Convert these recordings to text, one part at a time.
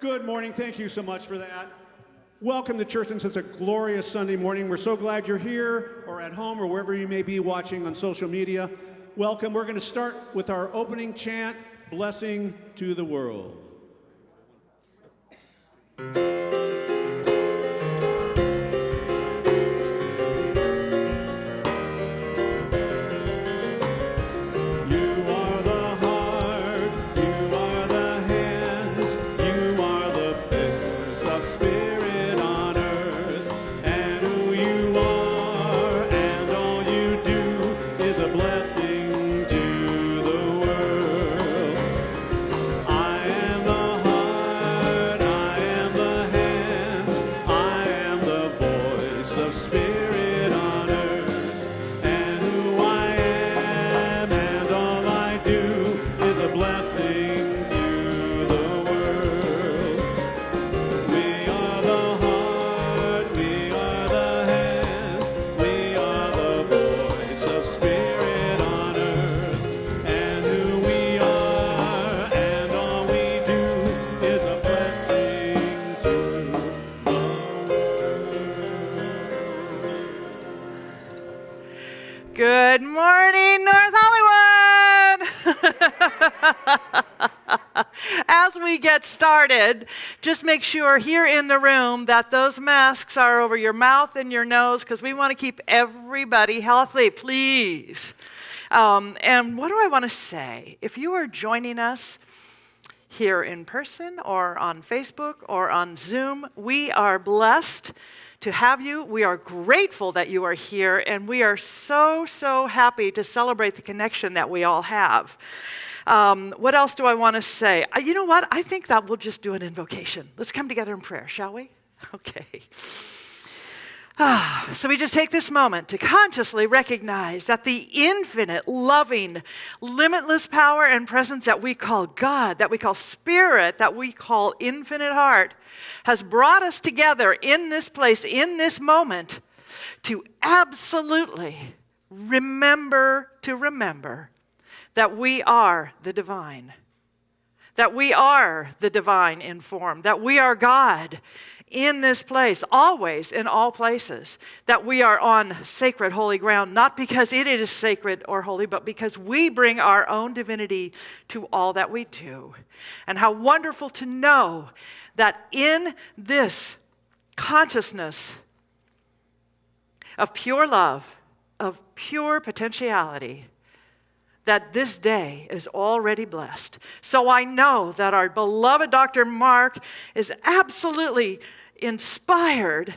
Good morning. Thank you so much for that. Welcome to church and it's a glorious Sunday morning. We're so glad you're here or at home or wherever you may be watching on social media. Welcome. We're going to start with our opening chant, Blessing to the World. Started, just make sure here in the room that those masks are over your mouth and your nose because we want to keep everybody healthy, please. Um, and what do I want to say? If you are joining us, here in person or on Facebook or on Zoom. We are blessed to have you. We are grateful that you are here, and we are so, so happy to celebrate the connection that we all have. Um, what else do I want to say? Uh, you know what? I think that we'll just do an invocation. Let's come together in prayer, shall we? Okay. Ah, so we just take this moment to consciously recognize that the infinite, loving, limitless power and presence that we call God, that we call Spirit, that we call infinite heart, has brought us together in this place, in this moment, to absolutely remember to remember that we are the divine, that we are the divine in form, that we are God in this place, always in all places, that we are on sacred, holy ground, not because it is sacred or holy, but because we bring our own divinity to all that we do. And how wonderful to know that in this consciousness of pure love, of pure potentiality, that this day is already blessed. So I know that our beloved Dr. Mark is absolutely inspired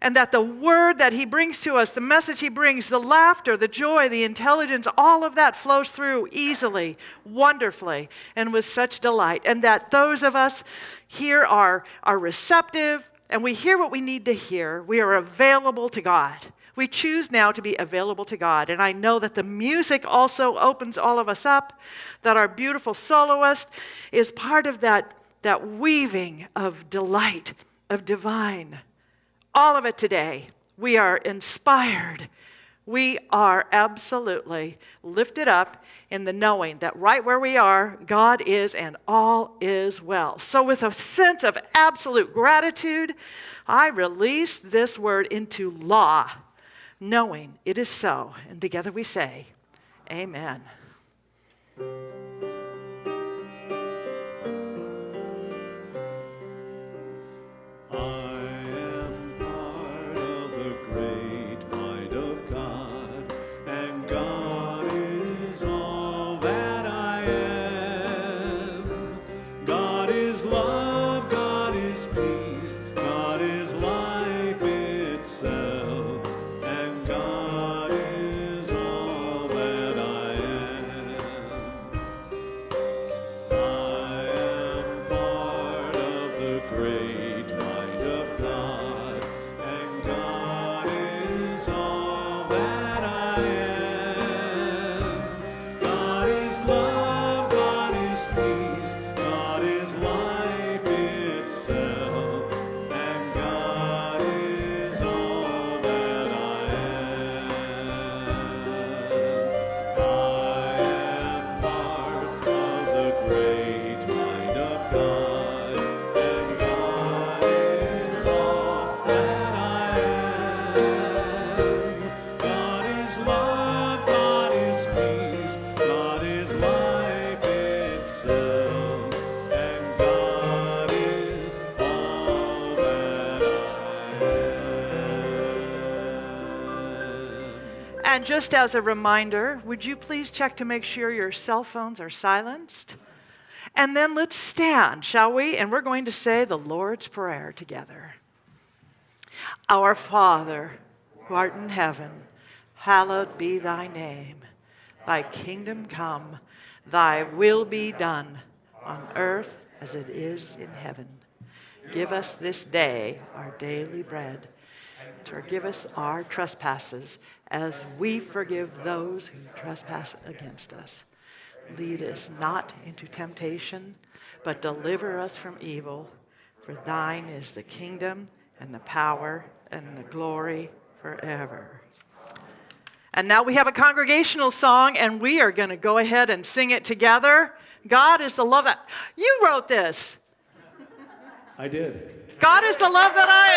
and that the word that he brings to us, the message he brings, the laughter, the joy, the intelligence, all of that flows through easily, wonderfully, and with such delight. And that those of us here are, are receptive and we hear what we need to hear. We are available to God. We choose now to be available to God. And I know that the music also opens all of us up, that our beautiful soloist is part of that, that weaving of delight, of divine. All of it today. We are inspired. We are absolutely lifted up in the knowing that right where we are, God is and all is well. So, with a sense of absolute gratitude, I release this word into law knowing it is so. And together we say, Amen. I And just as a reminder, would you please check to make sure your cell phones are silenced? And then let's stand, shall we? And we're going to say the Lord's Prayer together. Our Father, who art in heaven, hallowed be thy name. Thy kingdom come, thy will be done on earth as it is in heaven. Give us this day our daily bread. Forgive us our trespasses as we forgive those who trespass against us. Lead us not into temptation, but deliver us from evil. For thine is the kingdom and the power and the glory forever. And now we have a congregational song, and we are going to go ahead and sing it together. God is the love that. You wrote this. I did. God is the love that I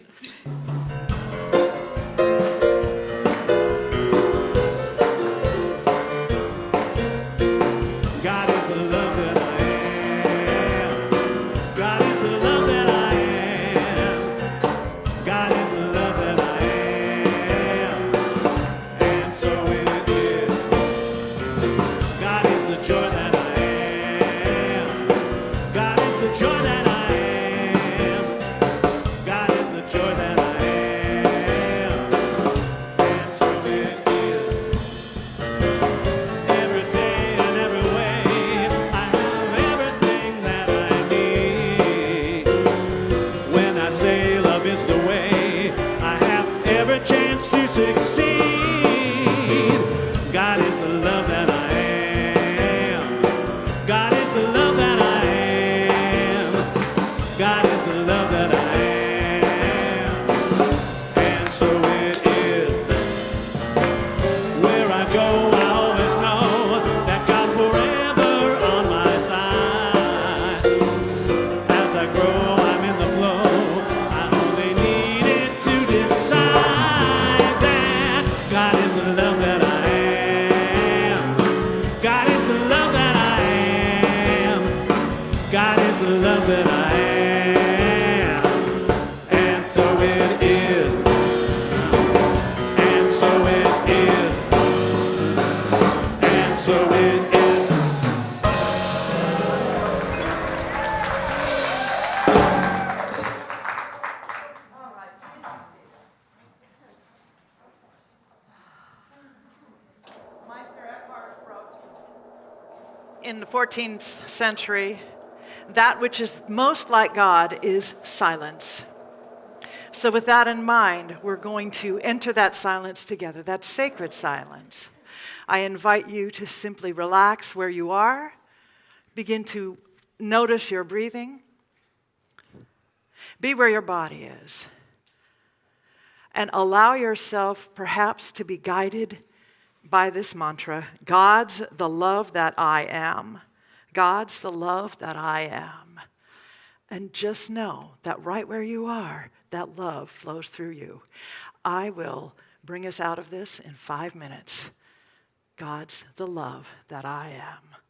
14th century, that which is most like God is silence. So, with that in mind, we're going to enter that silence together, that sacred silence. I invite you to simply relax where you are, begin to notice your breathing, be where your body is, and allow yourself perhaps to be guided by this mantra God's the love that I am. God's the love that I am. And just know that right where you are, that love flows through you. I will bring us out of this in five minutes. God's the love that I am.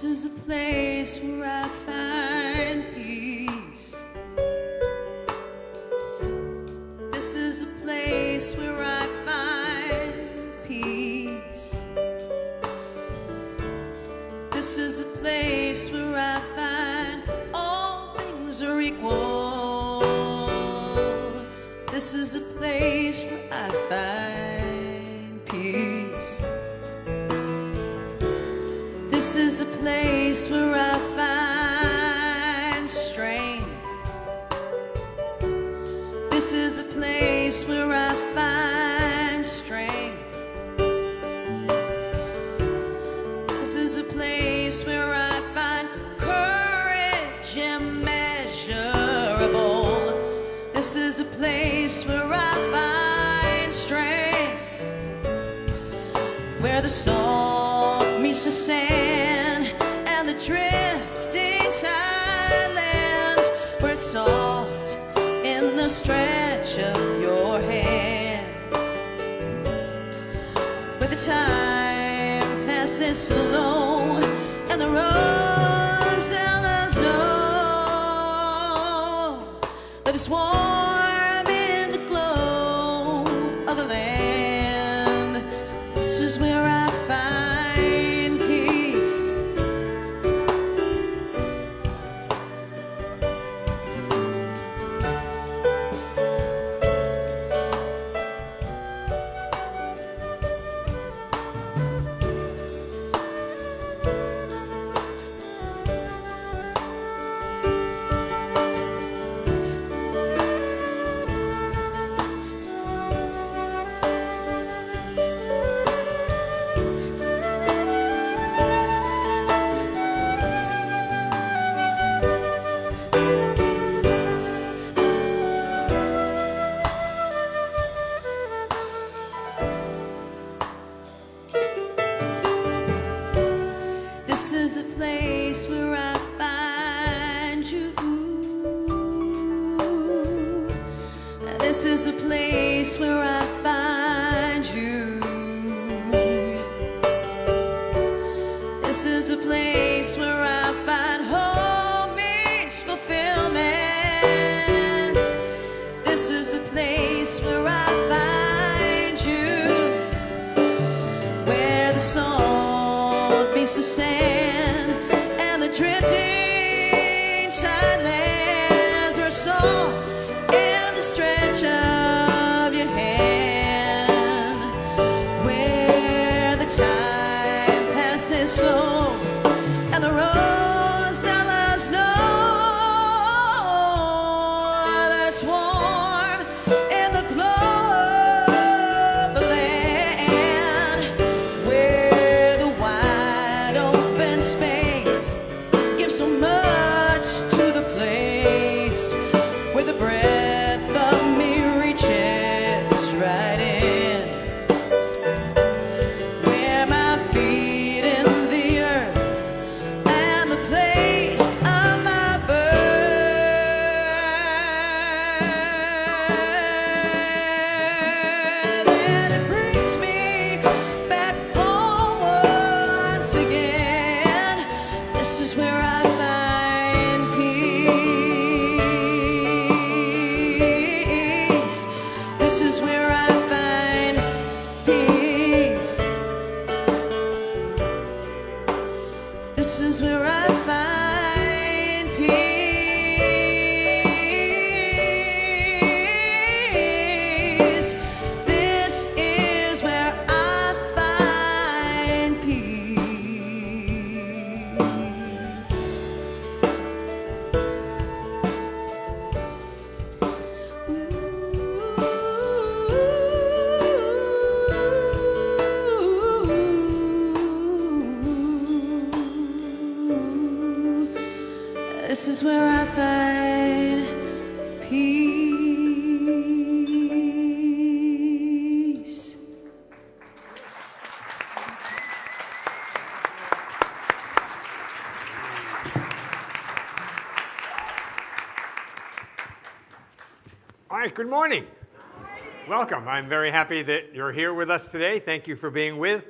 This is a place where I the time passes slow and the road sellers know that it's warm. Good morning. Welcome. I'm very happy that you're here with us today. Thank you for being with.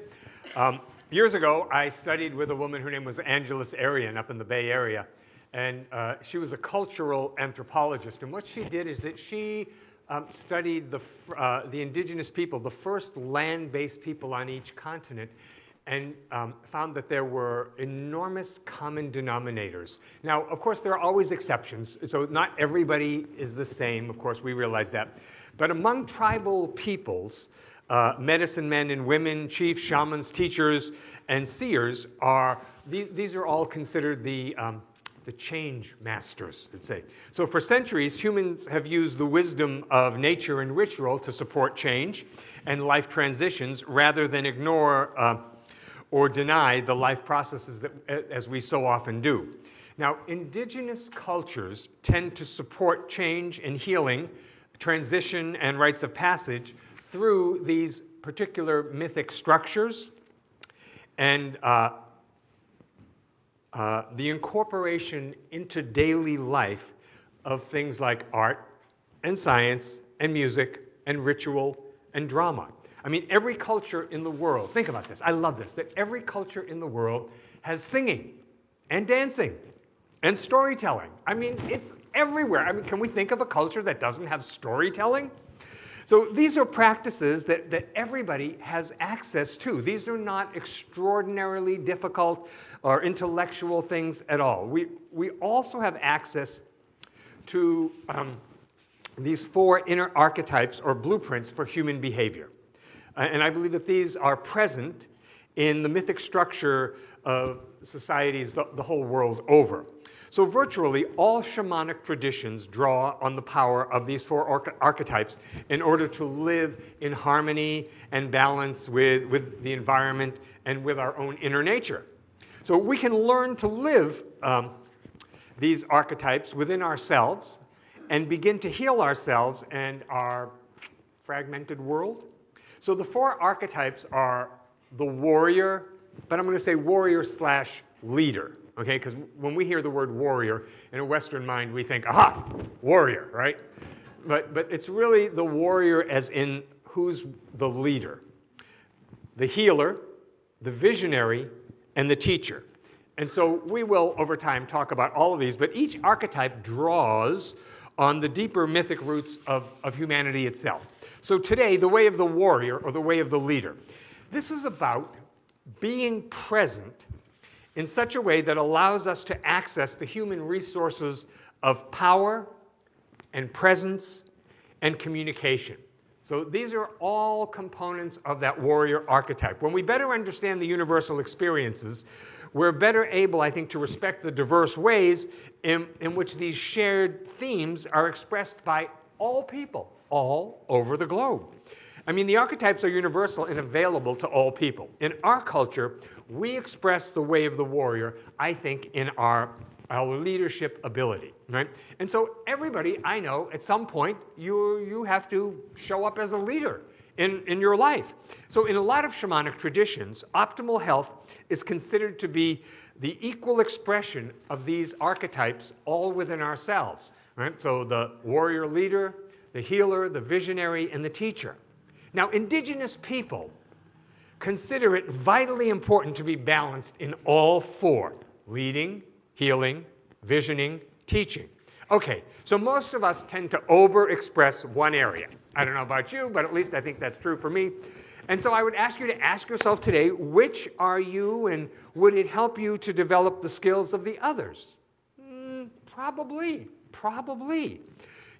Um, years ago, I studied with a woman whose name was Angeles Arrien up in the Bay Area. And uh, she was a cultural anthropologist. And what she did is that she um, studied the, uh, the indigenous people, the first land-based people on each continent, and um, found that there were enormous common denominators. Now, of course, there are always exceptions, so not everybody is the same, of course, we realize that. But among tribal peoples, uh, medicine men and women, chiefs, shamans, teachers, and seers are, these, these are all considered the, um, the change masters, let's say. So for centuries, humans have used the wisdom of nature and ritual to support change and life transitions rather than ignore uh, or deny the life processes that, as we so often do. Now, indigenous cultures tend to support change and healing, transition and rites of passage through these particular mythic structures and uh, uh, the incorporation into daily life of things like art and science and music and ritual and drama. I mean, every culture in the world, think about this, I love this, that every culture in the world has singing and dancing and storytelling. I mean, it's everywhere. I mean, can we think of a culture that doesn't have storytelling? So these are practices that, that everybody has access to. These are not extraordinarily difficult or intellectual things at all. We, we also have access to um, these four inner archetypes or blueprints for human behavior. Uh, and I believe that these are present in the mythic structure of societies the, the whole world over. So virtually all shamanic traditions draw on the power of these four arch archetypes in order to live in harmony and balance with, with the environment and with our own inner nature. So we can learn to live um, these archetypes within ourselves and begin to heal ourselves and our fragmented world. So the four archetypes are the warrior, but I'm going to say warrior slash leader, okay? Because when we hear the word warrior in a Western mind, we think, aha, warrior, right? But, but it's really the warrior as in who's the leader. The healer, the visionary, and the teacher. And so we will, over time, talk about all of these, but each archetype draws on the deeper mythic roots of, of humanity itself. So today, the way of the warrior, or the way of the leader, this is about being present in such a way that allows us to access the human resources of power and presence and communication. So these are all components of that warrior archetype. When we better understand the universal experiences, we're better able, I think, to respect the diverse ways in, in which these shared themes are expressed by all people all over the globe. I mean, the archetypes are universal and available to all people. In our culture, we express the way of the warrior, I think, in our our leadership ability, right? And so everybody I know, at some point, you, you have to show up as a leader in, in your life. So in a lot of shamanic traditions, optimal health is considered to be the equal expression of these archetypes all within ourselves, right? So the warrior leader, the healer, the visionary, and the teacher. Now, indigenous people consider it vitally important to be balanced in all four, leading, healing, visioning, teaching. Okay, so most of us tend to overexpress one area. I don't know about you, but at least I think that's true for me. And so I would ask you to ask yourself today, which are you and would it help you to develop the skills of the others? Mm, probably, probably.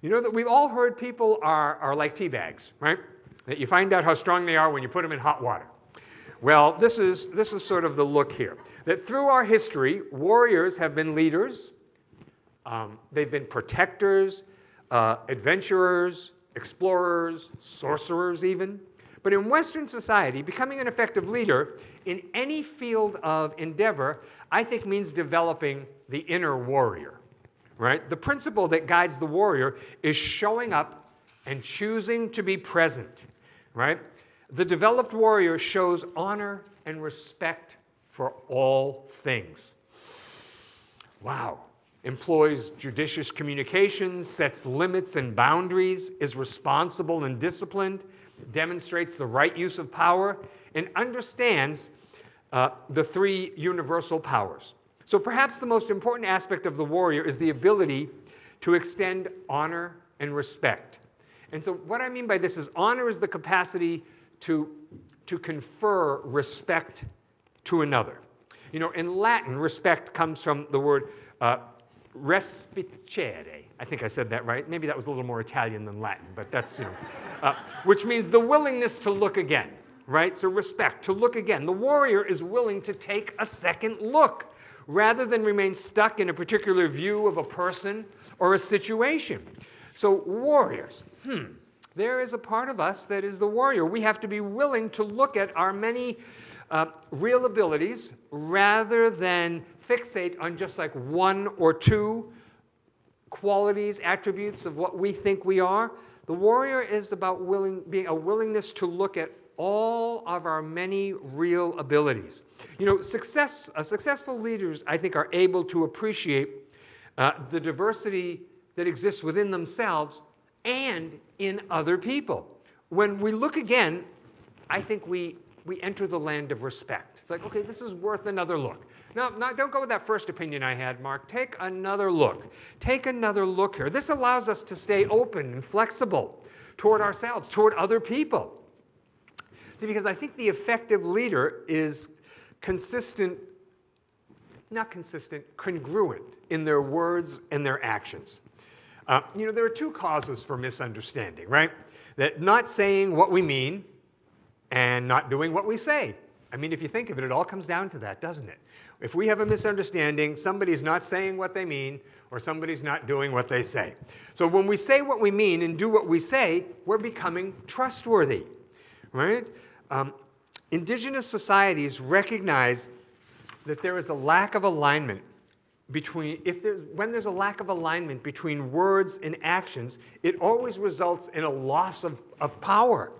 You know that we've all heard people are, are like tea bags, right? That you find out how strong they are when you put them in hot water. Well, this is, this is sort of the look here. That through our history, warriors have been leaders, um, they've been protectors, uh, adventurers, explorers, sorcerers even. But in Western society, becoming an effective leader in any field of endeavor, I think means developing the inner warrior, right? The principle that guides the warrior is showing up and choosing to be present, right? The developed warrior shows honor and respect for all things. Wow. Employs judicious communications, sets limits and boundaries, is responsible and disciplined, demonstrates the right use of power, and understands uh, the three universal powers. So perhaps the most important aspect of the warrior is the ability to extend honor and respect. And so what I mean by this is honor is the capacity to, to confer respect to another. You know, in Latin, respect comes from the word uh, respicere. I think I said that right. Maybe that was a little more Italian than Latin, but that's, you know, uh, which means the willingness to look again, right? So respect, to look again. The warrior is willing to take a second look rather than remain stuck in a particular view of a person or a situation. So, warriors, hmm, there is a part of us that is the warrior. We have to be willing to look at our many uh, real abilities rather than fixate on just like one or two qualities, attributes of what we think we are. The warrior is about willing, being a willingness to look at all of our many real abilities. You know, success, uh, successful leaders, I think, are able to appreciate uh, the diversity that exists within themselves and in other people. When we look again, I think we, we enter the land of respect. It's like, okay, this is worth another look. No, no, don't go with that first opinion I had, Mark. Take another look. Take another look here. This allows us to stay open and flexible toward ourselves, toward other people. See, because I think the effective leader is consistent, not consistent, congruent in their words and their actions. Uh, you know, there are two causes for misunderstanding, right? That not saying what we mean and not doing what we say. I mean, if you think of it, it all comes down to that, doesn't it? If we have a misunderstanding, somebody's not saying what they mean or somebody's not doing what they say. So when we say what we mean and do what we say, we're becoming trustworthy, right? Um, indigenous societies recognize that there is a lack of alignment between, if there's, when there's a lack of alignment between words and actions, it always results in a loss of, of power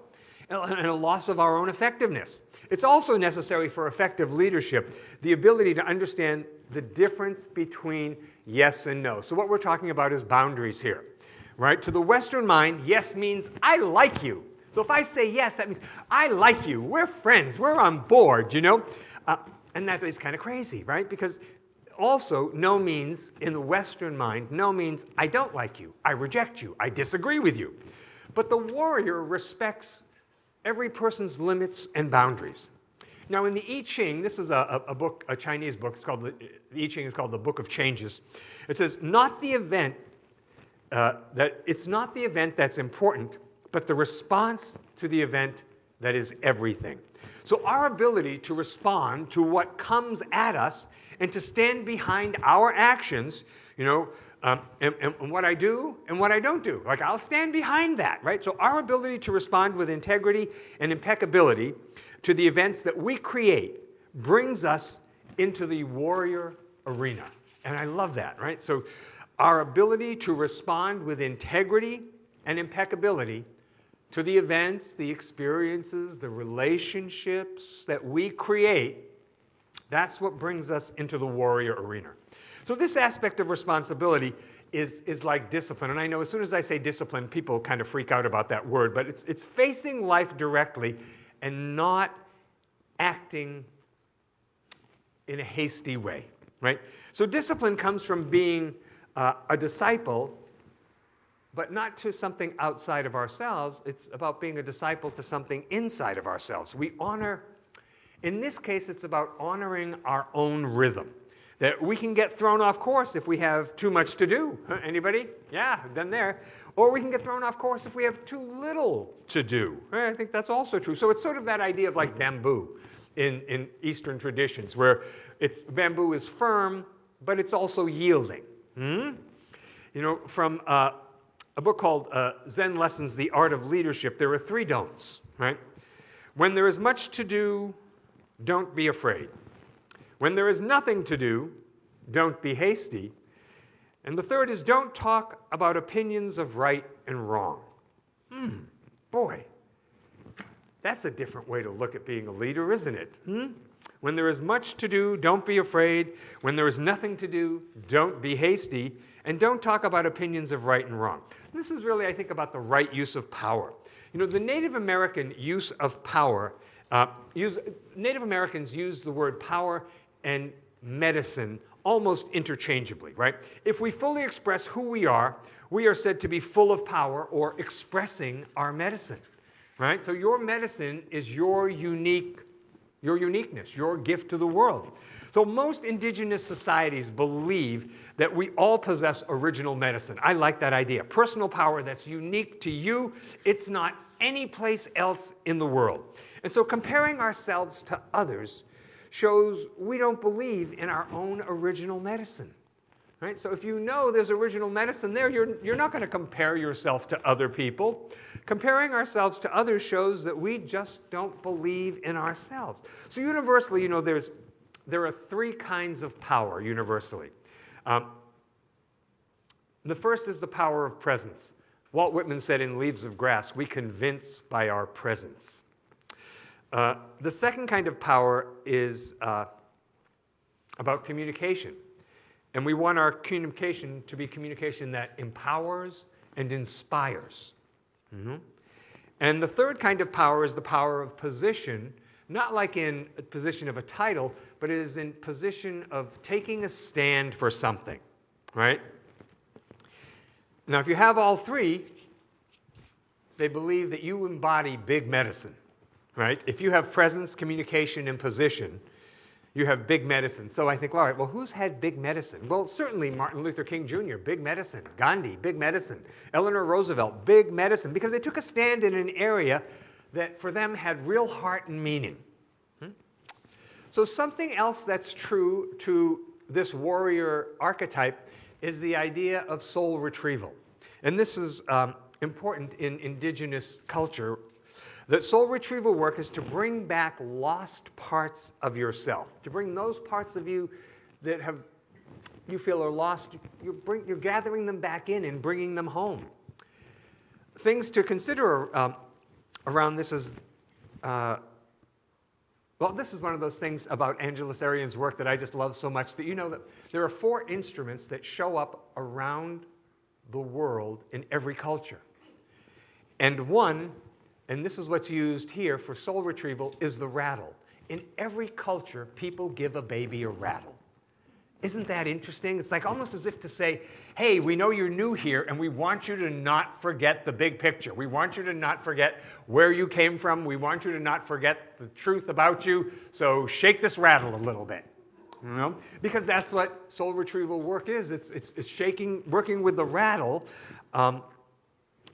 and a loss of our own effectiveness. It's also necessary for effective leadership the ability to understand the difference between yes and no. So, what we're talking about is boundaries here, right? To the Western mind, yes means I like you. So, if I say yes, that means I like you. We're friends. We're on board, you know? Uh, and that is kind of crazy, right? Because also, no means, in the Western mind, no means I don't like you, I reject you, I disagree with you. But the warrior respects every person's limits and boundaries. Now, in the I Ching, this is a, a book, a Chinese book, it's called the, the I Ching is called the Book of Changes. It says, not the event, uh, that it's not the event that's important, but the response to the event that is everything. So, our ability to respond to what comes at us and to stand behind our actions, you know, um, and, and, what I do and what I don't do. Like, I'll stand behind that, right? So, our ability to respond with integrity and impeccability to the events that we create brings us into the warrior arena. And I love that, right? So, our ability to respond with integrity and impeccability to the events, the experiences, the relationships that we create, that's what brings us into the warrior arena. So, this aspect of responsibility is, is like discipline. And I know as soon as I say discipline, people kind of freak out about that word, but it's, it's facing life directly and not acting in a hasty way, right? So, discipline comes from being uh, a disciple but not to something outside of ourselves. It's about being a disciple to something inside of ourselves. We honor, in this case, it's about honoring our own rhythm. That we can get thrown off course if we have too much to do. Anybody? Yeah, done there. Or we can get thrown off course if we have too little to do. I think that's also true. So it's sort of that idea of like bamboo in, in Eastern traditions, where it's, bamboo is firm, but it's also yielding. Hmm? You know, from uh, a book called uh, Zen Lessons The Art of Leadership, there are three don'ts, right? When there is much to do, don't be afraid. When there is nothing to do, don't be hasty. And the third is don't talk about opinions of right and wrong. Hmm, boy, that's a different way to look at being a leader, isn't it? Hmm? When there is much to do, don't be afraid. When there is nothing to do, don't be hasty. And don't talk about opinions of right and wrong. This is really, I think, about the right use of power. You know, the Native American use of power Uh, use, Native Americans use the word power and medicine almost interchangeably, right? If we fully express who we are, we are said to be full of power or expressing our medicine, right? So your medicine is your unique, your uniqueness, your gift to the world. So most indigenous societies believe that we all possess original medicine. I like that idea. Personal power that's unique to you. It's not any place else in the world. And so comparing ourselves to others shows we don't believe in our own original medicine. Right? So if you know there's original medicine there, you're, you're not going to compare yourself to other people. Comparing ourselves to others shows that we just don't believe in ourselves. So universally, you know, there's, there are three kinds of power universally. Um, the first is the power of presence. Walt Whitman said in Leaves of Grass, we convince by our presence. Uh, the second kind of power is uh, about communication. And we want our communication to be communication that empowers and inspires. Mm-hmm. And the third kind of power is the power of position, not like in a position of a title, but it is in position of taking a stand for something, right? Now, if you have all three, they believe that you embody big medicine, right? If you have presence, communication, and position, you have big medicine. So I think, all right, well, who's had big medicine? Well, certainly Martin Luther King Jr., big medicine. Gandhi, big medicine. Eleanor Roosevelt, big medicine, because they took a stand in an area that for them had real heart and meaning. Hmm? So something else that's true to this warrior archetype is the idea of soul retrieval. And this is um, important in indigenous culture that soul retrieval work is to bring back lost parts of yourself, to bring those parts of you that have you feel are lost, you're, bring, you're gathering them back in and bringing them home. Things to consider um, around this is, uh, well, this is one of those things about Angeles Arrien's work that I just love so much that you know that there are four instruments that show up around the world in every culture. And one and this is what's used here for soul retrieval, is the rattle. In every culture, people give a baby a rattle. Isn't that interesting? It's like almost as if to say, hey, we know you're new here and we want you to not forget the big picture. We want you to not forget where you came from. We want you to not forget the truth about you. So shake this rattle a little bit. You know? Because that's what soul retrieval work is. It's, it's, it's shaking, working with the rattle um,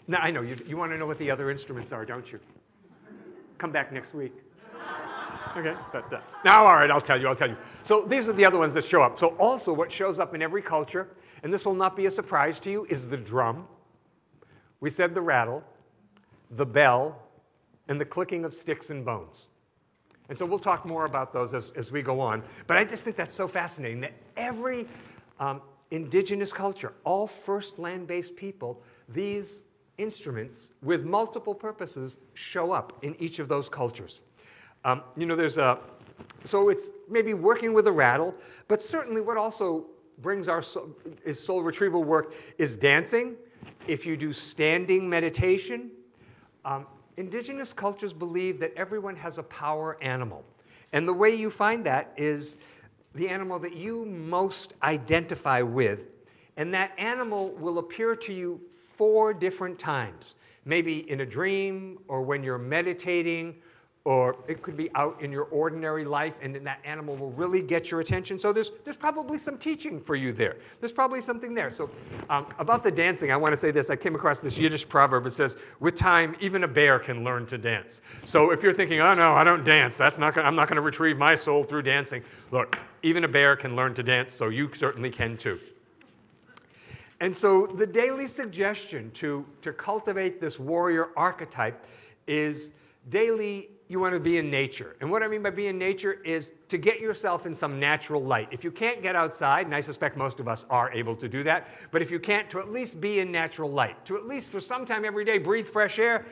now, I know, you, you want to know what the other instruments are, don't you? Come back next week. Okay, but uh, now, all right, I'll tell you, I'll tell you. So these are the other ones that show up. So also what shows up in every culture, and this will not be a surprise to you, is the drum. We said the rattle, the bell, and the clicking of sticks and bones. And so we'll talk more about those as, as we go on. But I just think that's so fascinating that every um, indigenous culture, all first land-based people, these instruments with multiple purposes show up in each of those cultures. Um, you know, there's a, so it's maybe working with a rattle, but certainly what also brings our soul, is soul retrieval work is dancing. If you do standing meditation, um, indigenous cultures believe that everyone has a power animal. And the way you find that is the animal that you most identify with. And that animal will appear to you four different times, maybe in a dream or when you're meditating, or it could be out in your ordinary life and then that animal will really get your attention. So there's, there's probably some teaching for you there. There's probably something there. So um, about the dancing, I want to say this. I came across this Yiddish proverb. It says, with time, even a bear can learn to dance. So if you're thinking, oh no, I don't dance, that's not gonna, I'm not going to retrieve my soul through dancing. Look, even a bear can learn to dance, so you certainly can too. And so the daily suggestion to, to cultivate this warrior archetype is daily you want to be in nature. And what I mean by be in nature is to get yourself in some natural light. If you can't get outside, and I suspect most of us are able to do that, but if you can't, to at least be in natural light, to at least for some time every day breathe fresh air,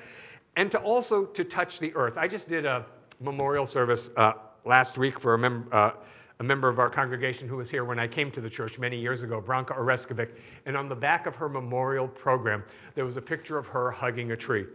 and to also to touch the earth. I just did a memorial service uh, last week for a member. Uh, a member of our congregation who was here when I came to the church many years ago, Branka Oreskovic, and on the back of her memorial program, there was a picture of her hugging a tree.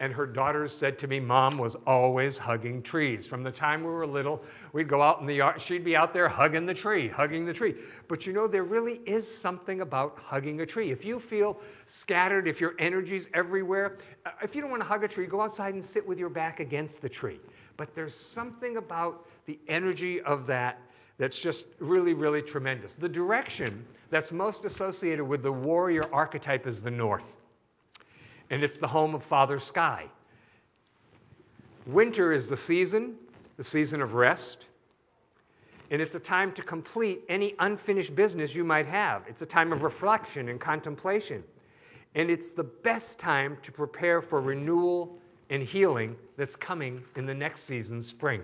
And her daughters said to me, Mom was always hugging trees. From the time we were little, we'd go out in the yard, she'd be out there hugging the tree, hugging the tree. But you know, there really is something about hugging a tree. If you feel scattered, if your energy's everywhere, uh, if you don't want to hug a tree, go outside and sit with your back against the tree. But there's something about the energy of that that's just really, really tremendous. The direction that's most associated with the warrior archetype is the north and it's the home of Father Sky. Winter is the season, the season of rest, and it's a time to complete any unfinished business you might have. It's a time of reflection and contemplation. And it's the best time to prepare for renewal and healing that's coming in the next season, spring.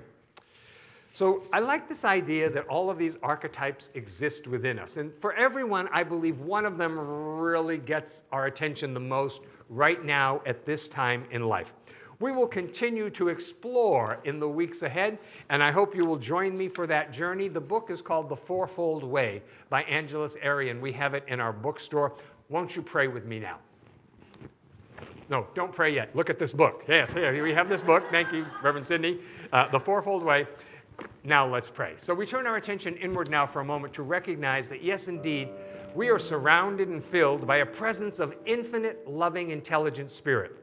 So I like this idea that all of these archetypes exist within us. And for everyone, I believe one of them really gets our attention the most right now at this time in life. We will continue to explore in the weeks ahead, and I hope you will join me for that journey. The book is called The Fourfold Way by Angeles Arrien. We have it in our bookstore. Won't you pray with me now? No, don't pray yet. Look at this book. Yes, here we have this book. Thank you, Reverend Sidney. Uh, the Fourfold Way. Now let's pray. So we turn our attention inward now for a moment to recognize that, yes, indeed, we are surrounded and filled by a presence of infinite, loving, intelligent spirit.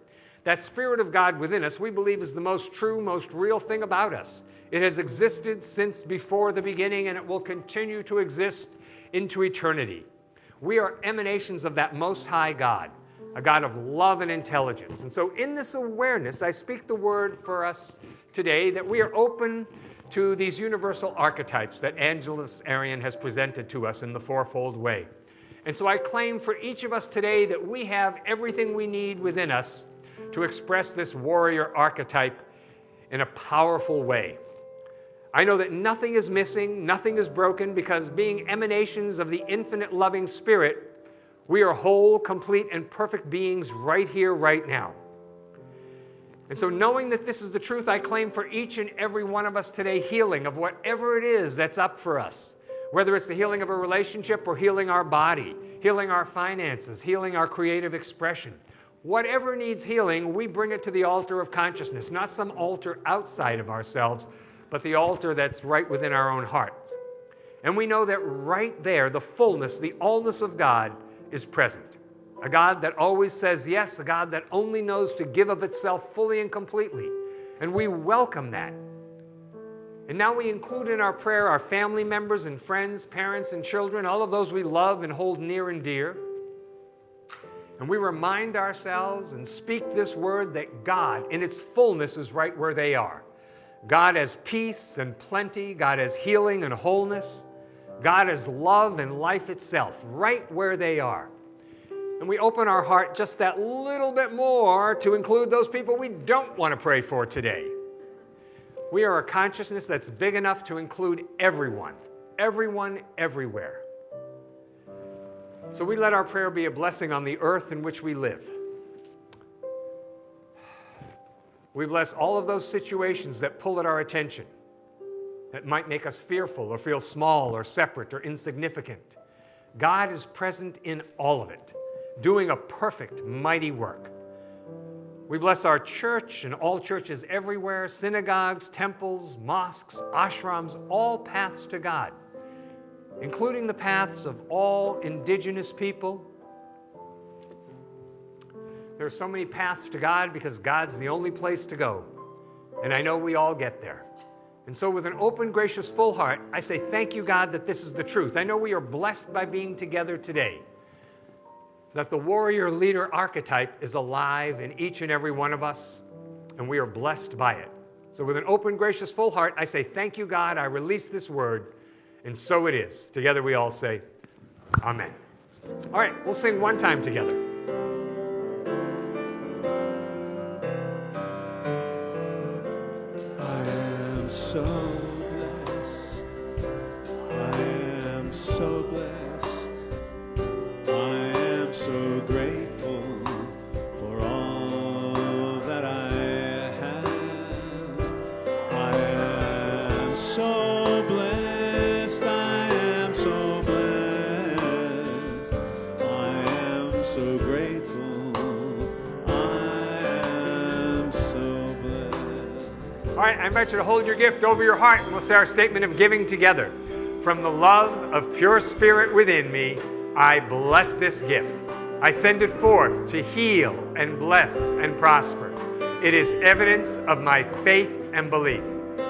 That spirit of God within us, we believe, is the most true, most real thing about us. It has existed since before the beginning and it will continue to exist into eternity. We are emanations of that most high God, a God of love and intelligence. And so, in this awareness, I speak the word for us today that we are open to these universal archetypes that Angeles Arrien has presented to us in the fourfold way. And so I claim for each of us today that we have everything we need within us to express this warrior archetype in a powerful way. I know that nothing is missing, nothing is broken, because being emanations of the infinite loving spirit, we are whole, complete, and perfect beings right here, right now. And so, knowing that this is the truth, I claim for each and every one of us today healing of whatever it is that's up for us. Whether it's the healing of a relationship or healing our body, healing our finances, healing our creative expression. Whatever needs healing, we bring it to the altar of consciousness, not some altar outside of ourselves, but the altar that's right within our own hearts. And we know that right there, the fullness, the allness of God is present a God that always says yes, a God that only knows to give of itself fully and completely. And we welcome that. And now we include in our prayer our family members and friends, parents and children, all of those we love and hold near and dear. And we remind ourselves and speak this word that God in its fullness is right where they are. God has peace and plenty, God has healing and wholeness, God has love and life itself right where they are and we open our heart just that little bit more to include those people we don't want to pray for today. We are a consciousness that's big enough to include everyone, everyone, everywhere. So we let our prayer be a blessing on the earth in which we live. We bless all of those situations that pull at our attention, that might make us fearful or feel small or separate or insignificant. God is present in all of it doing a perfect, mighty work. We bless our church and all churches everywhere, synagogues, temples, mosques, ashrams, all paths to God, including the paths of all indigenous people. There are so many paths to God because God's the only place to go. And I know we all get there. And so, with an open, gracious, full heart, I say, Thank you, God, that this is the truth. I know we are blessed by being together today that the warrior leader archetype is alive in each and every one of us, and we are blessed by it. So, with an open, gracious, full heart, I say, Thank you, God. I release this word, and so it is. Together we all say, Amen. All right, we'll sing one time together. I invite you to hold your gift over your heart and we'll say our statement of giving together. From the love of pure spirit within me, I bless this gift. I send it forth to heal and bless and prosper. It is evidence of my faith and belief.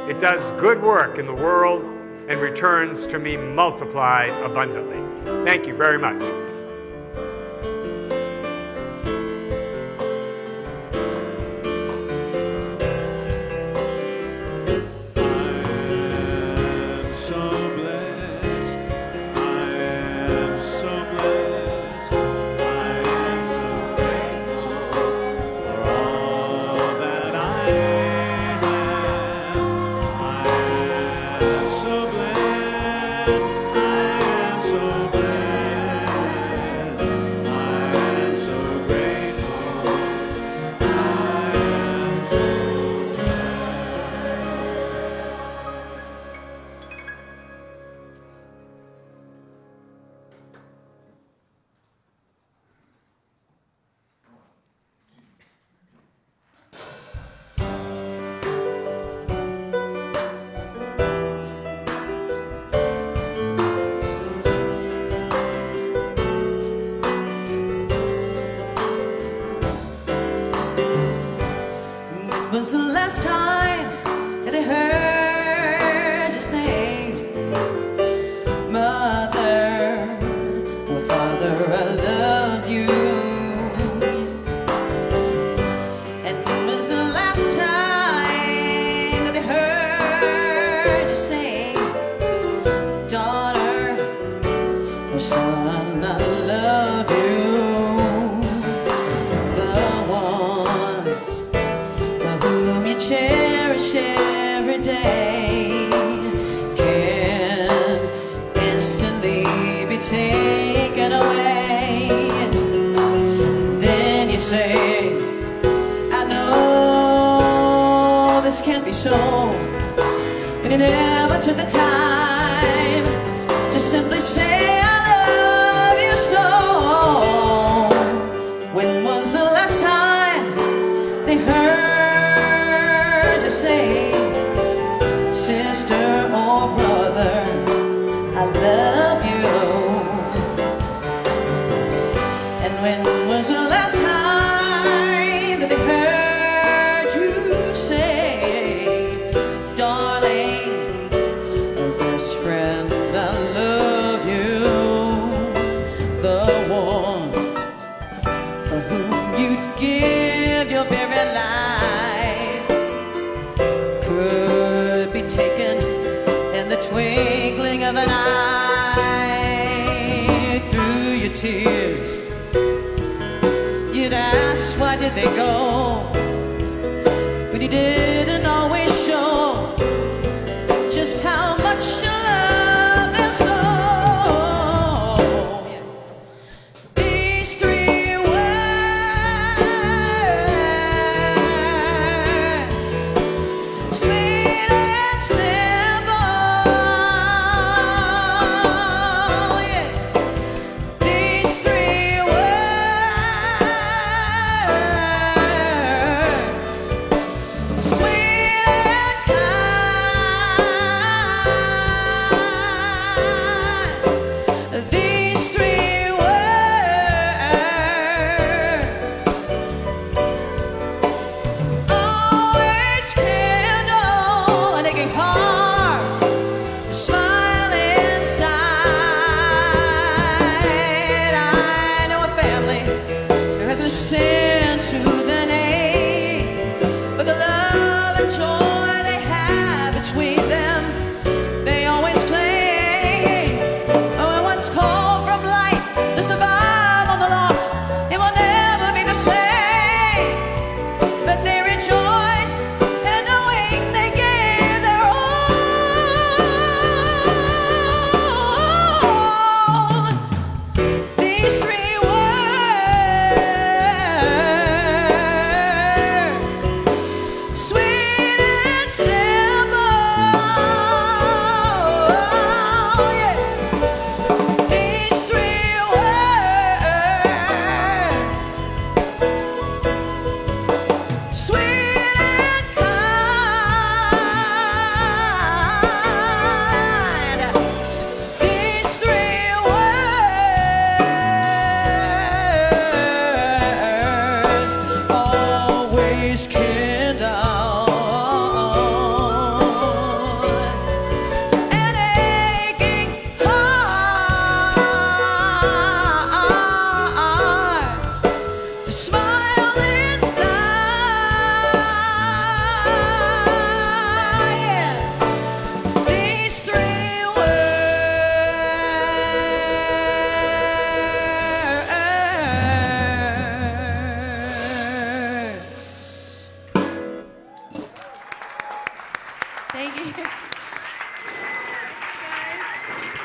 It does good work in the world and returns to me multiplied abundantly. Thank you very much.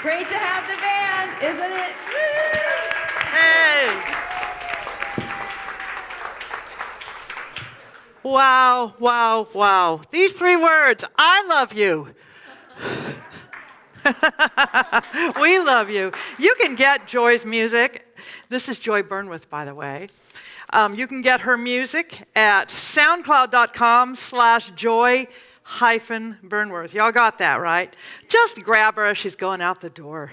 Great to have the band, isn't it? Hey! Wow, wow, wow. These three words I love you. we love you. You can get Joy's music. This is Joy Burnworth, by the way. Um, you can get her music at soundcloud.com slash joy hyphen Burnworth. Y'all got that, right? Just grab her as she's going out the door.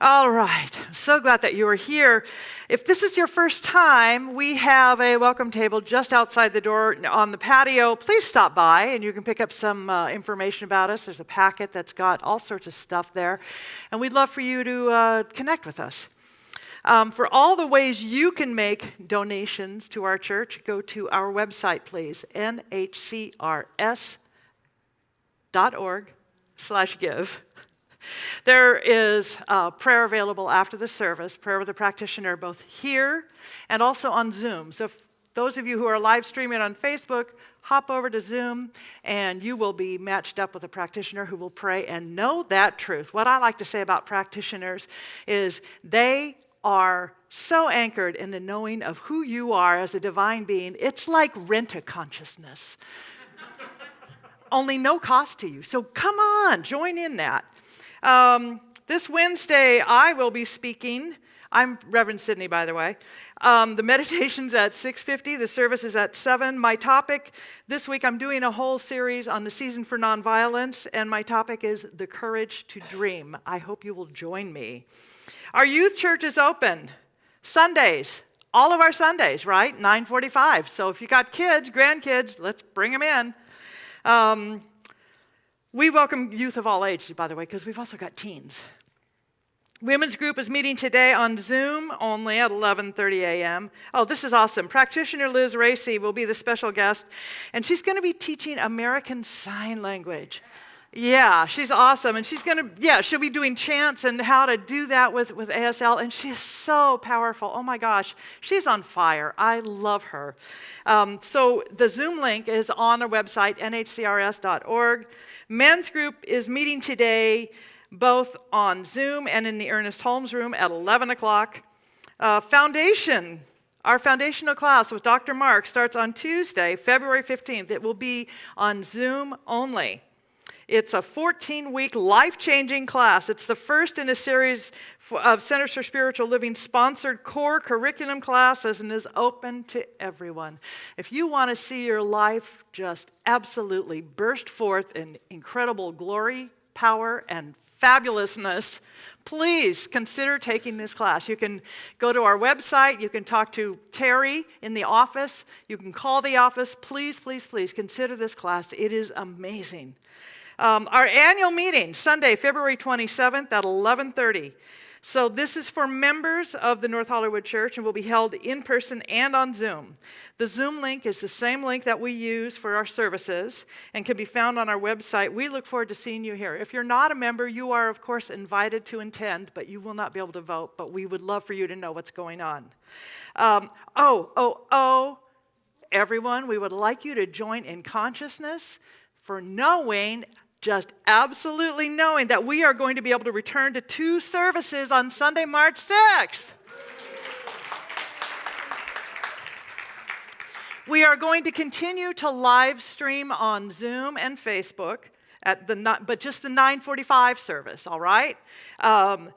All right. I'm so glad that you are here. If this is your first time, we have a welcome table just outside the door on the patio. Please stop by and you can pick up some uh, information about us. There's a packet that's got all sorts of stuff there. And we'd love for you to uh, connect with us. Um, for all the ways you can make donations to our church, go to our website, please, nhcrs.org slash give. There is prayer available after the service, prayer with a practitioner, both here and also on Zoom. So, those of you who are live streaming on Facebook, hop over to Zoom and you will be matched up with a practitioner who will pray and know that truth. What I like to say about practitioners is they are so anchored in the knowing of who you are as a divine being, it's like rent a consciousness. Only no cost to you. So come on, join in that. Um, this Wednesday, I will be speaking. I'm Reverend Sydney, by the way. Um, the meditation's at 6:50. The service is at 7. My topic this week, I'm doing a whole series on the season for nonviolence, and my topic is the courage to dream. I hope you will join me. Our youth church is open Sundays. All of our Sundays, right? 9:45. So if you got kids, grandkids, let's bring them in. Um, we welcome youth of all ages, by the way, because we've also got teens. Women's group is meeting today on Zoom only at 11:30 a.m. Oh, this is awesome. Practitioner Liz Racy will be the special guest, and she's going to be teaching American Sign Language. Yeah, she's awesome. And she's going to, yeah, she'll be doing chants and how to do that with, with ASL. And she's so powerful. Oh my gosh, she's on fire. I love her. Um, so the Zoom link is on our website, nhcrs.org. Men's group is meeting today both on Zoom and in the Ernest Holmes room at 11 o'clock. Uh, foundation, our foundational class with Dr. Mark starts on Tuesday, February 15th. It will be on Zoom only. It's a 14 week life changing class. It's the first in a series of Centers for Spiritual Living sponsored core curriculum classes and is open to everyone. If you want to see your life just absolutely burst forth in incredible glory, power, and fabulousness, please consider taking this class. You can go to our website, you can talk to Terry in the office, you can call the office. Please, please, please consider this class. It is amazing. Um, our annual meeting, Sunday, February 27th at 11:30. So this is for members of the North Hollywood Church and will be held in person and on Zoom. The Zoom link is the same link that we use for our services and can be found on our website. We look forward to seeing you here. If you're not a member, you are of course invited to attend, but you will not be able to vote. But we would love for you to know what's going on. Um, oh, oh, oh, everyone, we would like you to join in consciousness for knowing just absolutely knowing that we are going to be able to return to two services on Sunday, March 6th. We are going to continue to live stream on Zoom and Facebook at the but just the 9:45 service, all right? Um,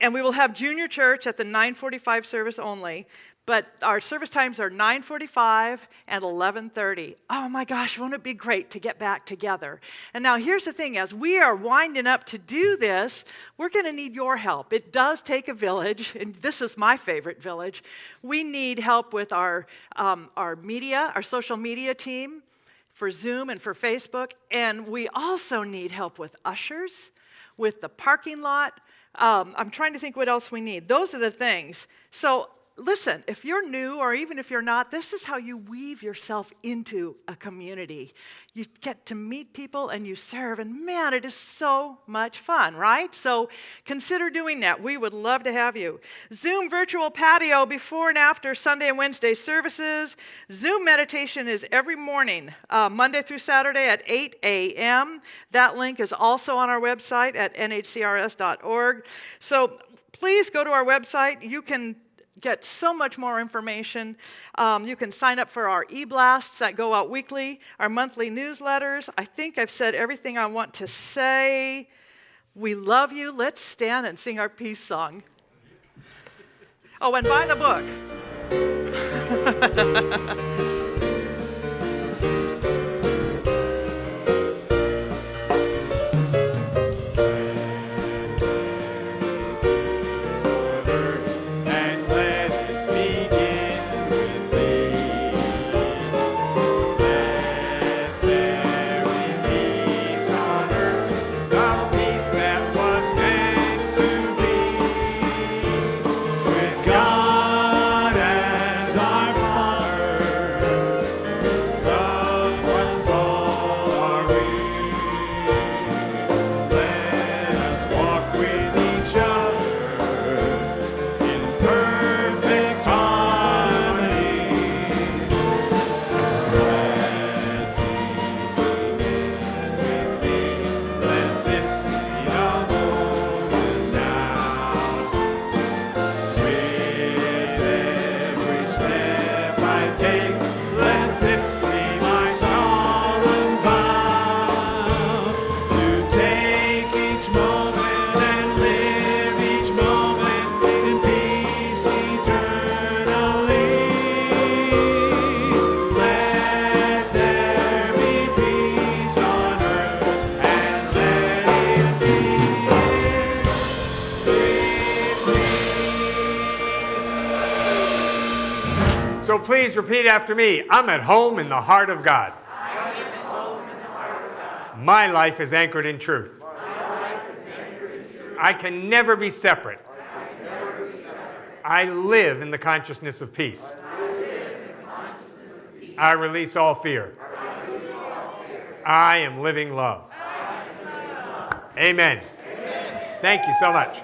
and we will have junior church at the 9:45 service only but our service times are 9:45 and 11:30. Oh my gosh, won't it be great to get back together? And now here's the thing as we are winding up to do this, we're going to need your help. It does take a village, and this is my favorite village. We need help with our um, our media, our social media team. for Zoom and for Facebook. And we also need help with ushers, with the parking lot. Um, I'm trying to think what else we need. Those are the things. So listen, if you're new or even if you're not, this is how you weave yourself into a community. You get to meet people and you serve, and man, it is so much fun, right? So consider doing that. We would love to have you. Zoom virtual patio before and after Sunday and Wednesday services. Zoom meditation is every morning, uh, Monday through Saturday at 8 a.m. That link is also on our website at nhcrs.org. So please go to our website. You can get so much more information. Um, you can sign up for our e blasts that go out weekly, our monthly newsletters. I think I've said everything I want to say. We love you. Let's stand and sing our peace song. Oh, and buy the book. after me. I'm at home in the heart of God. My life is anchored in truth. I can never be separate. I live in the consciousness of peace. I release all fear. I am living love. Amen. Thank you so much.